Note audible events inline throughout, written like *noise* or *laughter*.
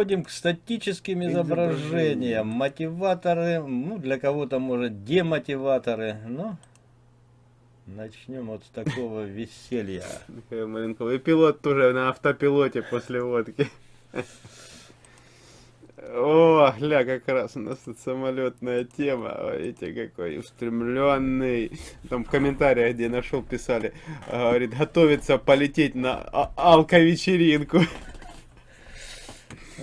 Переходим к статическим изображениям. Мотиваторы, ну для кого-то может демотиваторы, но начнем вот с такого *laughs* веселья. И пилот тоже на автопилоте после водки. *laughs* О, гля, как раз у нас тут самолетная тема. Видите, какой устремленный. Там в комментариях, где нашел, писали, говорит, готовится полететь на а алко-вечеринку. *laughs*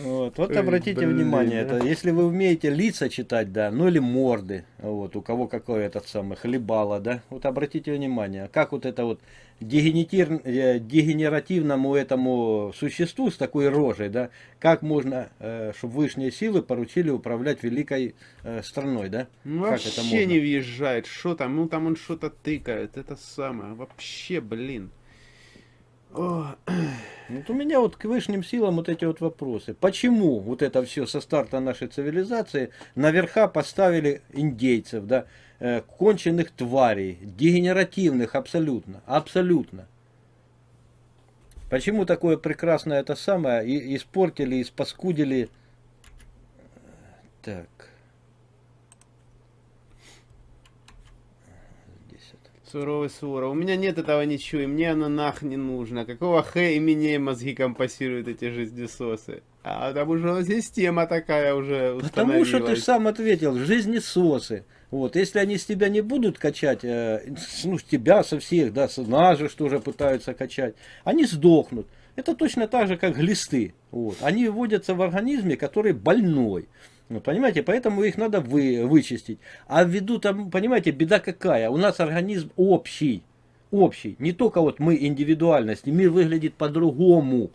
Вот, вот обратите Блин, внимание, это, если вы умеете лица читать, да, ну или морды, вот, у кого какой этот самый хлебало, да, вот обратите внимание, как вот это вот дегенератив, э, дегенеративному этому существу с такой рожей, да, как можно, э, чтобы высшие силы поручили управлять великой э, страной, да? Ну, вообще не въезжает, что там, ну там он что-то тыкает, это самое, вообще, блин. Вот у меня вот к высшим силам вот эти вот вопросы. Почему вот это все со старта нашей цивилизации наверха поставили индейцев, да, э, конченых тварей, дегенеративных абсолютно, абсолютно. Почему такое прекрасное это самое испортили, испаскудили. Так. Суровый Суров. У меня нет этого ничего, и мне оно нах не нужно. Какого хэ и мне мозги компасируют эти жизнесосы? А потому что система такая уже Потому что ты сам ответил, жизнесосы. Вот, если они с тебя не будут качать, э, ну, с тебя, со всех, да, с нас же, что же пытаются качать, они сдохнут. Это точно так же, как глисты. Вот. Они вводятся в организме, который больной. Ну, понимаете, поэтому их надо вы, вычистить. А ввиду там, понимаете, беда какая? У нас организм общий. Общий. Не только вот мы индивидуальности. Мир выглядит по-другому.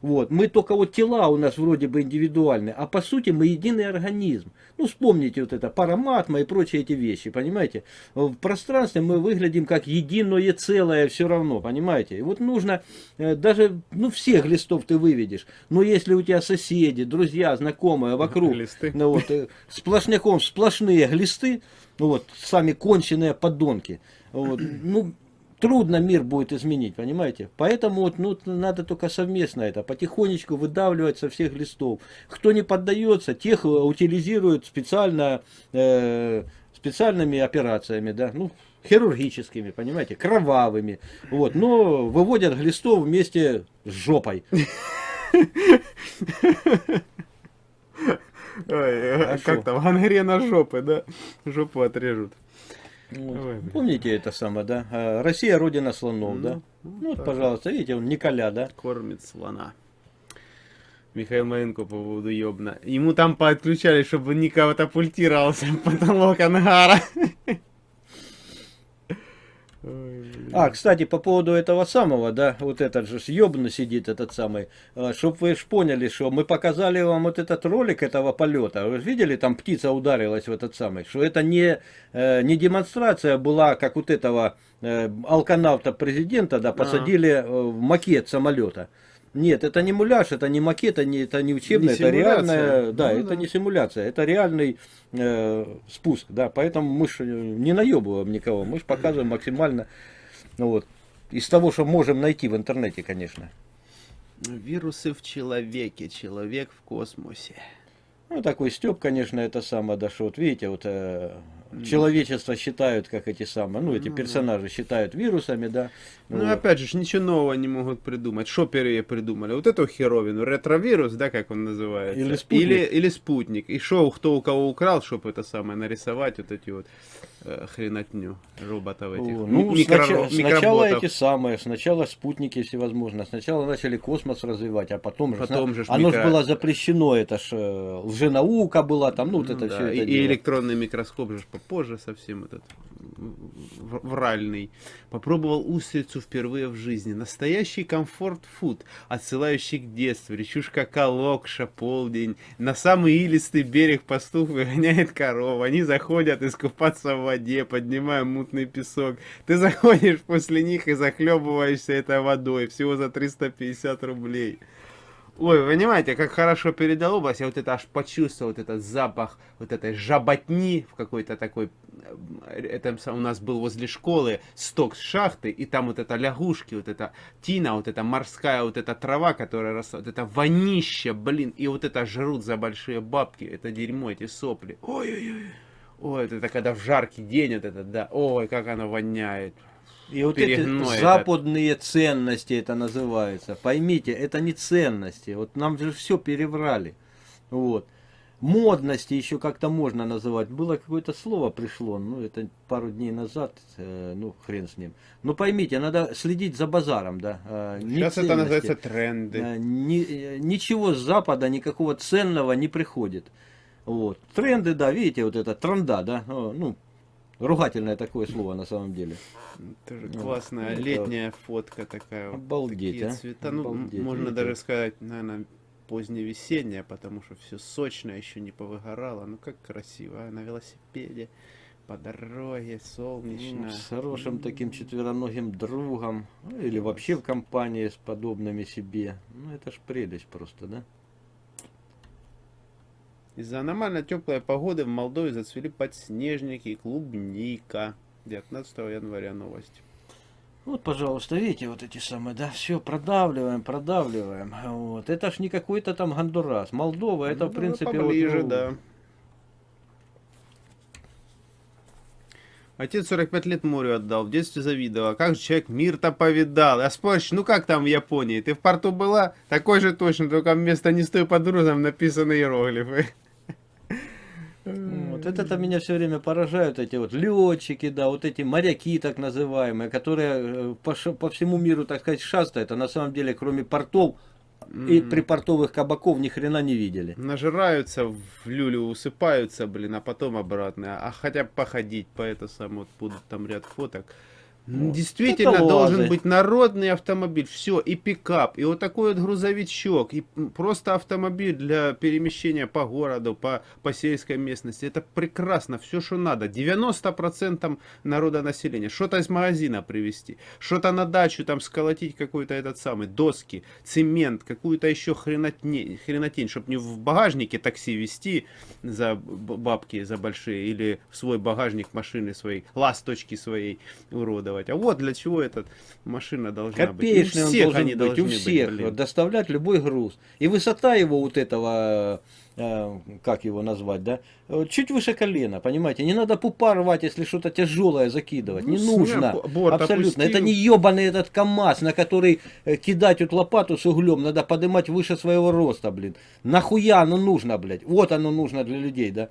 Вот. Мы только вот тела у нас вроде бы индивидуальные, а по сути мы единый организм. Ну, вспомните вот это параматма и прочие эти вещи, понимаете? В пространстве мы выглядим как единое целое все равно, понимаете? И вот нужно, э, даже, ну, всех листов ты выведешь, но если у тебя соседи, друзья, знакомые вокруг, глисты. ну, вот, э, сплошняком сплошные глисты, ну, вот, сами конченые подонки, вот, ну, трудно мир будет изменить, понимаете? Поэтому вот, ну, надо только совместно это, потихонечку выдавливать со всех листов. Кто не поддается, тех э, утилизируют специально, э, специальными операциями, да, ну, хирургическими, понимаете, кровавыми, вот, но выводят глистов вместе с жопой. *laughs* Ой, а как там, гангрена жопы, да? Жопу отрежут. Вот. Ой, Помните это самое, да? А, Россия родина слонов, ну, да? Ну, ну вот, пожалуйста, видите, он Николя, да? Кормит слона. Михаил Маленко по поводу ёбна. Ему там подключали, чтобы Ника катапультировался *laughs* потолок ангара. А, кстати, по поводу этого самого, да, вот этот же съебно сидит, этот самый, а, чтобы вы ж поняли, что мы показали вам вот этот ролик этого полета, вы видели, там птица ударилась в этот самый, что это не, э, не демонстрация была, как вот этого э, алканавта президента, да, посадили а. в макет самолета. Нет, это не муляж, это не макет, это не, это не учебное, не это реальная, да, ну, это да. не симуляция, это реальный э, спуск, да, поэтому мы же не наебываем никого, мы же показываем максимально, ну вот, из того, что можем найти в интернете, конечно. Вирусы в человеке, человек в космосе. Ну, такой Степ, конечно, это самое, да, что вот видите, вот э, человечество считают, как эти самые, ну, эти ну персонажи считают вирусами, да. Ну, вот. опять же, ничего нового не могут придумать. Шоперы придумали. Вот эту херовину, ретровирус, да, как он называется. Или спутник. Или, или спутник. И шоу, кто у кого украл, чтобы это самое нарисовать, вот эти вот э, хренотню роботов этих. О, ну, Микро, снач... сначала эти самые, сначала спутники всевозможные. Сначала начали космос развивать, а потом, потом же... же оно микро... же было запрещено, это ж э, лженаука была там, ну, вот это да, все и, это и электронный микроскоп же попозже совсем этот вральный. Попробовал устрицу впервые в жизни. Настоящий комфорт-фуд, отсылающий к детству. Речушка Колокша, полдень. На самый илистый берег пастух выгоняет коров. Они заходят искупаться в воде, поднимая мутный песок. Ты заходишь после них и захлебываешься этой водой. Всего за 350 рублей. Ой, вы понимаете, как хорошо передал область, я вот это аж почувствовал, вот этот запах вот этой жаботни в какой-то такой это сам- у нас был возле школы сток с шахты, и там вот это лягушки, вот это тина, вот эта морская вот эта трава, которая росла, вот это вонища, блин, и вот это жрут за большие бабки, это дерьмо, эти сопли. Ой-ой-ой. Ой, это когда в жаркий день вот это, да, ой, как оно воняет. И вот эти этот. западные ценности это называется. Поймите, это не ценности. Вот нам же все переврали. Вот. Модности еще как-то можно называть. Было какое-то слово пришло, ну это пару дней назад, э, ну хрен с ним. Но поймите, надо следить за базаром, да. э, Сейчас это ценности. называется тренды. Э, ни- э, ничего с Запада, никакого ценного не приходит. Вот. Тренды, да, видите, вот это тренда, да, О, ну, ругательное такое слово на самом деле. Тоже Ну, классная это- летняя фотка такая. Обалдеть, Такие а. цвета. Ну, Обалдеть, можно видите? даже сказать, наверное, поздневесенняя, потому что все сочное, еще не повыгорало. Ну как красиво, а, на велосипеде, по дороге, солнечно. Ну, с хорошим таким четвероногим другом, ну, или вообще в компании с подобными себе. Ну, это ж прелесть просто, да? Из-за аномально теплой погоды в Молдове зацвели подснежники и клубника. 19 января новость. Вот, пожалуйста, видите, вот эти самые, да, все продавливаем, продавливаем. Вот. Это ж не какой-то там Гондурас. Молдова, это, Ну, в принципе, вот, поближе, ну, да. Отец 45 лет морю отдал, в детстве завидовал. Как же человек мир-то повидал. А споришь, ну как там в Японии? Ты в порту была? Такой же точно, только вместо «не стой под грузом» написаны иероглифы. Вот это-то меня все время поражают, эти вот летчики, да, вот эти моряки так называемые, которые э, по, по всему миру, так сказать, шастают, а на самом деле, кроме портов и припортовых кабаков, ни хрена не видели. Нажираются, в люлю усыпаются, блин, а потом обратно. А хотя бы походить по это самое, вот будут там ряд фоток. Вот. Действительно Это должен лазы. быть народный автомобиль. Все, и пикап, и вот такой вот грузовичок, и просто автомобиль для перемещения по городу, по, по сельской местности. Это прекрасно, все, что надо. 90% народа населения. Что-то из магазина привезти, что-то на дачу там сколотить какой-то этот самый, доски, цемент, какую-то еще хренотень, хренотень чтобы не в багажнике такси везти за бабки, за большие, или в свой багажник машины своей, ласточки своей уродовать. А вот для чего эта машина должна Копеечный быть. У всех должен они быть, у всех, быть, блин. доставлять любой груз. И высота его вот этого, э, как его назвать, да, чуть выше колена, понимаете. Не надо пупа рвать, если что-то тяжелое закидывать. Ну, не нужно. Абсолютно. опустил. Это не ебаный этот КАМАЗ, на который э, кидать вот лопату с углем, надо поднимать выше своего роста, блин. Нахуя оно нужно, блядь? Вот оно нужно для людей, да.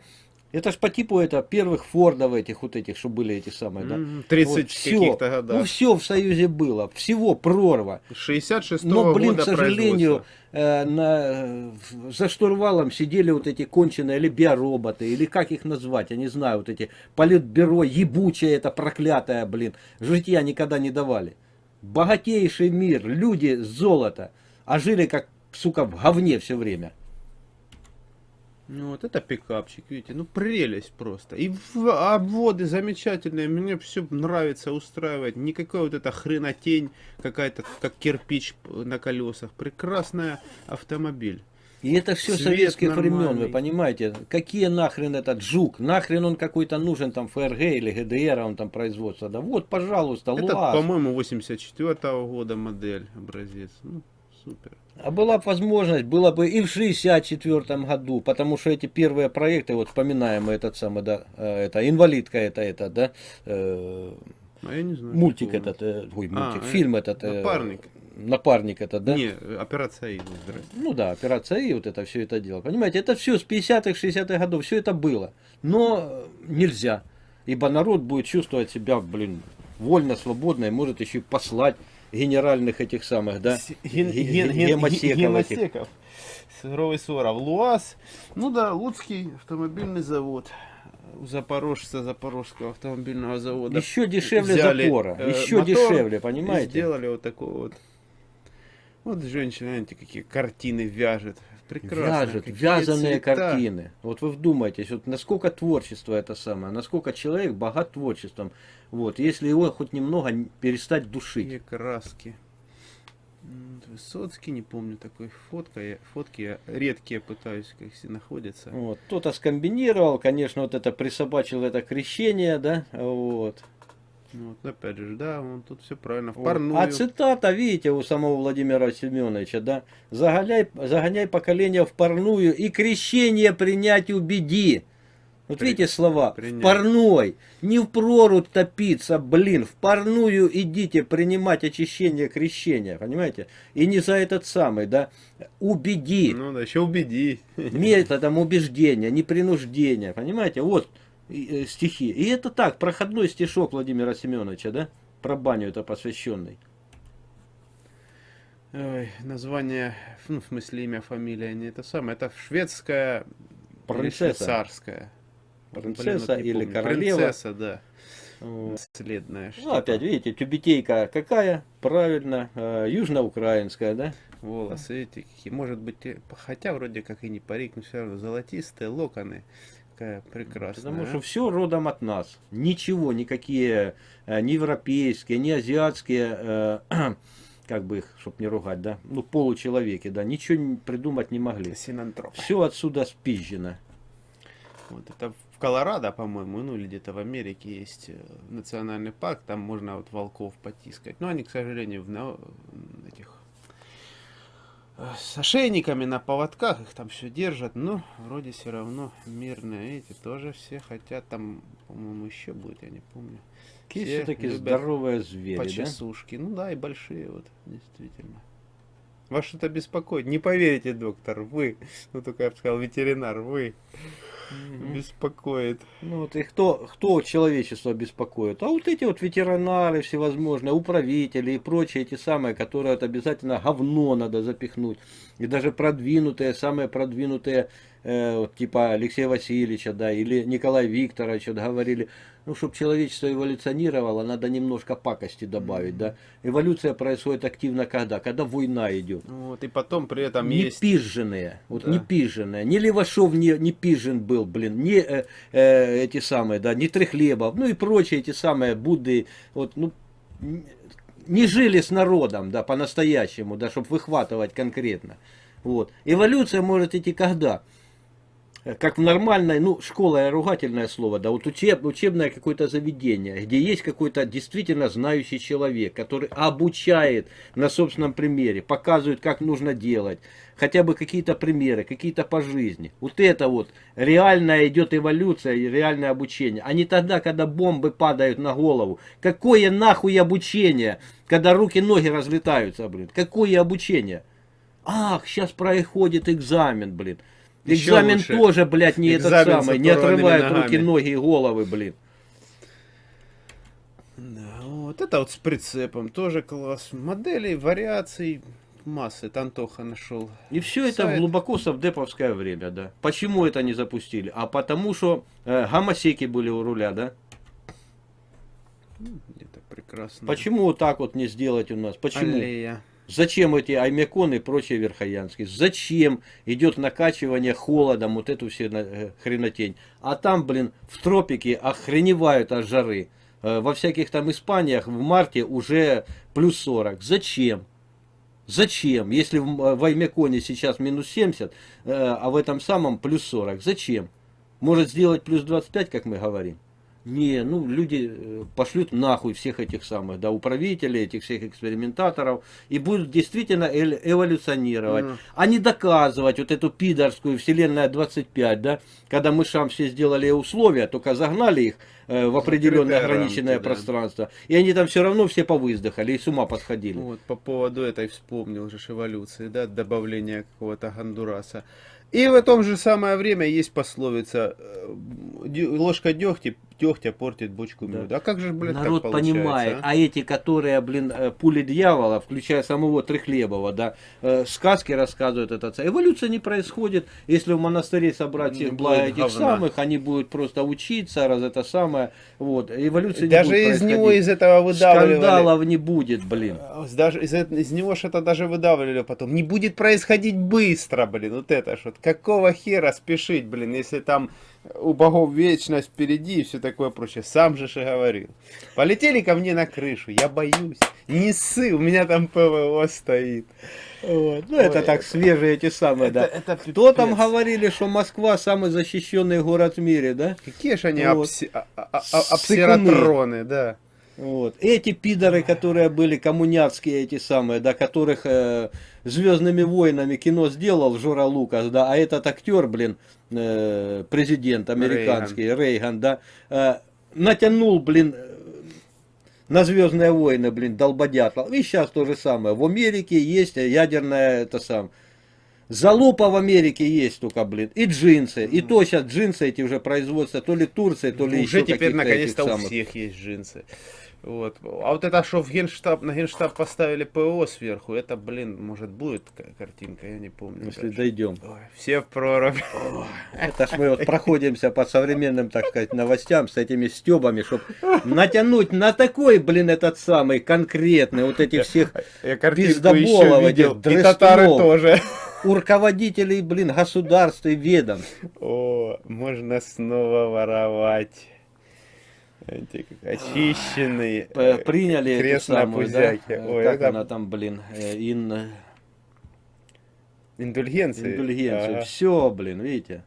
Это ж по типу это первых Фордов этих вот этих, что были эти самые, да. Мгм, 30 всё. каких-то Ну годах. все в Союзе было, всего прорва. 66 Но, блин, года к сожалению, э, на, за штурвалом сидели вот эти конченые или биороботы, или как их назвать, я не знаю, вот эти политбюро ебучее, это проклятое, блин, житья никогда не давали. Богатейший мир, люди золото, а жили как, сука, в говне все время. Ну вот это пикапчик, видите, ну прелесть просто. И обводы замечательные, мне все нравится, устраивает. Никакая вот эта хренотень, какая-то как кирпич на колесах. Прекрасный автомобиль. И это все Цвет советских времен, нормальный. вы понимаете? Какие нахрен этот жук? Нахрен он какой-то нужен там ФРГ или ГДР, он там производство. Да вот, пожалуйста, Это, по-моему, 84 года модель, образец. Ну, супер. А была бы возможность, было бы и в 64 году, потому что эти первые проекты, вот вспоминаем этот самый, да, э, это инвалидка, это, это, да, э, А я не знаю. мультик этот, э, ой, А, мультик, э, фильм этот. э, Напарник. Напарник этот, да? Не, операция Ивы, здрасте. Ну да, операция И, вот это все это дело. Понимаете, это все с 50-х, 60-х годов, все это было. Но э, нельзя, ибо народ будет чувствовать себя, блин, вольно, свободно, и может еще и послать генеральных этих самых, да, Ген- ге- ген- ге- ген- гемосеков гемосеков. Суровый Соров. ЛуАЗ. Ну да, Луцкий автомобильный завод. У Запорожца Запорожского автомобильного завода. Еще дешевле Взяли, запора, э, еще дешевле, понимаете? сделали вот такой вот. Вот женщина, знаете, какие картины вяжет. Прекрасно. Вяжет, какие вязаные цвета. картины. Вот вы вдумайтесь, вот насколько творчество это самое, насколько человек богат творчеством. Вот, если его хоть немного перестать душить. Какие краски. Высоцкий, не помню такой фотка, я, фотки я редкие пытаюсь, как все находятся. Вот. Кто-то скомбинировал, конечно, вот это присобачил это крещение, да, вот. Ну, Вот, опять же, да, он тут все правильно, в парную. А цитата, видите, у самого Владимира Семеновича, да, загоняй, загоняй поколение в парную и крещение принять убеди. Вот При- видите слова, принять. в парной, не в прорубь топиться, блин, в парную идите принимать очищение крещения, понимаете? И не за этот самый, да, убеди, Ну да, еще убеди. методом убеждения, не принуждения, понимаете? Вот стихи. И это так, проходной стишок Владимира Семеновича, да, про баню это посвященный. Ой, название, ну, в смысле имя, фамилия, не это самое, это шведская Принцесса. швейцарская. Принцесса не или помню. королева. Принцесса, да. Вот. Наследная. Ну, опять, видите, тюбетейка какая? Правильно, э, южноукраинская, да? Волосы эти какие. Может быть, хотя вроде как и не парик, но все равно золотистые локоны. Какая прекрасная. Потому что все родом от нас. Ничего, никакие э, ни европейские, ни азиатские, э, *clears throat* как бы их, чтобы не ругать, да, ну, получеловеки, да, ничего придумать не могли. Синантроп. Все отсюда спизжено. Вот это в Колорадо, по-моему, ну или где-то в Америке есть э, национальный парк, там можно вот волков потискать. Но они, к сожалению, в на- этих с ошейниками на поводках их там все держат, но вроде все равно мирные. Эти тоже все хотят, там, по-моему, еще будет, я не помню. Все все-таки здоровые звери, да? Почесушки. Ну да, и большие вот, действительно. Вас что-то беспокоит? Не поверите, доктор, вы, ну только я бы сказал, ветеринар, вы. Беспокоит. Ну вот и кто, кто человечество беспокоит? А вот эти вот ветеринары всевозможные, управители и прочие эти самые, которые вот обязательно говно надо запихнуть. И даже продвинутые, самые продвинутые, э, вот типа Алексея Васильевича, да, или Николая Викторовича вот говорили, ну, чтобы человечество эволюционировало, надо немножко пакости добавить, да. Эволюция происходит активно когда? Когда война идет. Вот, и потом при этом Не есть... пиженные, вот Да. не пиженные, ни Левашов не, не пижен был, блин, не э, э, эти самые, да, не Трехлебов, ну и прочие эти самые Будды, вот, ну, не жили с народом, да, по-настоящему, да, чтобы выхватывать конкретно. Вот. Эволюция может идти когда? Как в нормальной, ну, школа ругательное слово, да, вот учеб, учебное какое-то заведение, где есть какой-то действительно знающий человек, который обучает на собственном примере, показывает, как нужно делать, хотя бы какие-то примеры, какие-то по жизни. Вот это вот реальная идет эволюция и реальное обучение, а не тогда, когда бомбы падают на голову. Какое нахуй обучение, когда руки-ноги разлетаются, блин, какое обучение? Ах, сейчас проходит экзамен, блин. Экзамен лучше. тоже, блядь, не этот Экзамен с самый, не отрывает ногами. руки, ноги и головы, блин. Да, вот это вот с прицепом тоже класс. Моделей, вариаций массы. Тантоха нашел. И все это Сайт. глубоко совдеповское время, да. Почему это не запустили? А потому что э, гомосеки были у руля, да. Где-то прекрасно. Почему вот так вот не сделать у нас? Почему? Аллея. Зачем эти аймеконы и прочие верхоянские? Зачем идет накачивание холодом, вот эту все э, хренотень? А там, блин, в тропике охреневают от жары. Э, Во всяких там Испаниях в марте уже плюс 40. Зачем? Зачем? Если в, Аймеконе сейчас минус 70, э, а в этом самом плюс 40. Зачем? Может сделать плюс 25, как мы говорим? Не, ну люди э, пошлют нахуй всех этих самых, да, управителей, этих всех экспериментаторов, и будут действительно эль- эволюционировать, Мгм. а не доказывать вот эту пидорскую вселенная 25, да, когда мышам все сделали условия, только загнали их э, в определенное ограниченное рамки, да. пространство, и они там все равно все повыздыхали и с ума подходили. Вот по поводу этой вспомнил же эволюции, да, добавления какого-то Гондураса. И в том же самое время есть пословица э, ложка дегтя, дегтя портит бочку Да. меда. А как же, блядь, Народ так понимает, а? а? эти, которые, блин, э, пули дьявола, включая самого Трехлебова, да, э, сказки рассказывают этот. Эволюция не происходит, если в монастыре собрать всех благо этих говна. самых, они будут просто учиться, раз это самое, вот, эволюция Даже не будет из него из этого выдавливали. Скандалов не будет, блин. А, Даже из, из него что-то даже выдавливали потом. Не будет происходить быстро, блин. Вот это вот. Какого хера спешить, блин, если там у богов вечность впереди и все такое прочее. Сам же же говорил. Полетели ко мне на крышу, я боюсь. Не ссы, у меня там ПВО стоит. Вот. Ну, это Ой, так свежие эти самые, да. Это, это Кто там пипец. говорили, что Москва самый защищенный город в мире, да? Какие же они Вот. обси- а- а- а- обсератроны, да. Вот. Эти пидоры, которые были коммуняцкие, эти самые, да, которых э, Звездными войнами кино сделал Жора Лукас, да, а этот актер, блин, э, президент американский, Рейган, да, э, натянул, блин, на Звездные войны, блин, долбодятла. И сейчас то же самое. В Америке есть ядерная, это сам, Залупа в Америке есть только, блин, и джинсы. И то сейчас джинсы эти уже производятся то ли Турции, то ли Уже еще теперь каких-то наконец-то у всех есть джинсы. Вот. А вот это, что в генштаб, на генштаб поставили ПО сверху, это, блин, может будет ка- картинка, я не помню. Если даже. дойдем. Ой, все в прорубь. Это ж мы вот проходимся по современным, так сказать, новостям с этими стебами, чтобы натянуть на такой, блин, этот самый конкретный, вот этих всех Я картинку Пиздоболов видел. этих И татары дрестунов. тоже. у руководителей, блин, государств и ведомств. О, можно снова воровать. Эти очищенные. Э, Приняли эту крестные самую, да, э, Ой, как это она там, блин, э, ин, Индульгенции. индульгенцию. Ага. Все, блин, видите.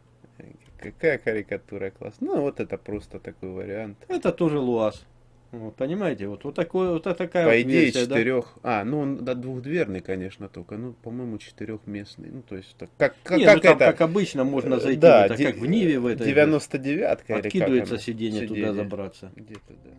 Какая карикатура классная. Ну, вот это просто такой вариант. Это тоже ЛУАЗ. Вот, понимаете, вот, вот, такой, вот такая По вот идее, версия, да. четырех. А, ну он да, двухдверный, конечно, только. Ну, по-моему, четырехместный. Ну, то есть, так, как, как, Не, как ну, там, это? как обычно, можно Э, зайти, да, в это, де- как в Ниве в этой. 99-ка или как Откидывается оно? сиденье туда забраться. Где-то, да.